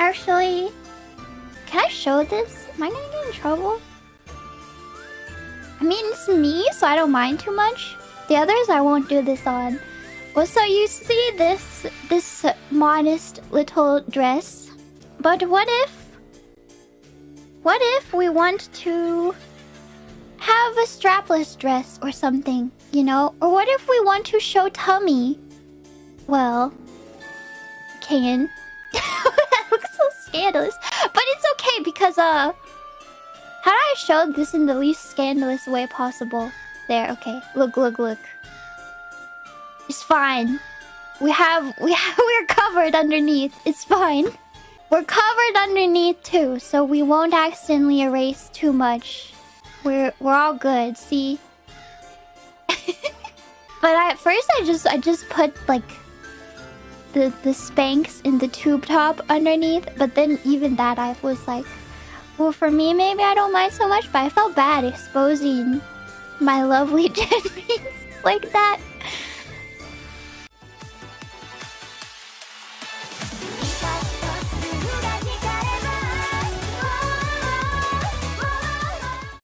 Actually, can I show this? Am I gonna get in trouble? I mean, it's me, so I don't mind too much. The others I won't do this on. Well, so you see this this modest little dress, but what if what if we want to have a strapless dress or something, you know? Or what if we want to show tummy? Well, Kayan. scandalous. But it's okay because, uh... How do I show this in the least scandalous way possible? There, okay. Look, look, look. It's fine. We have... We have... We're covered underneath. It's fine. We're covered underneath too, so we won't accidentally erase too much. We're we're all good, see? but at first I just I just put like the the Spanx and the tube top underneath, but then even that I was like, well for me maybe I don't mind so much, but I felt bad exposing my lovely Jennies like that.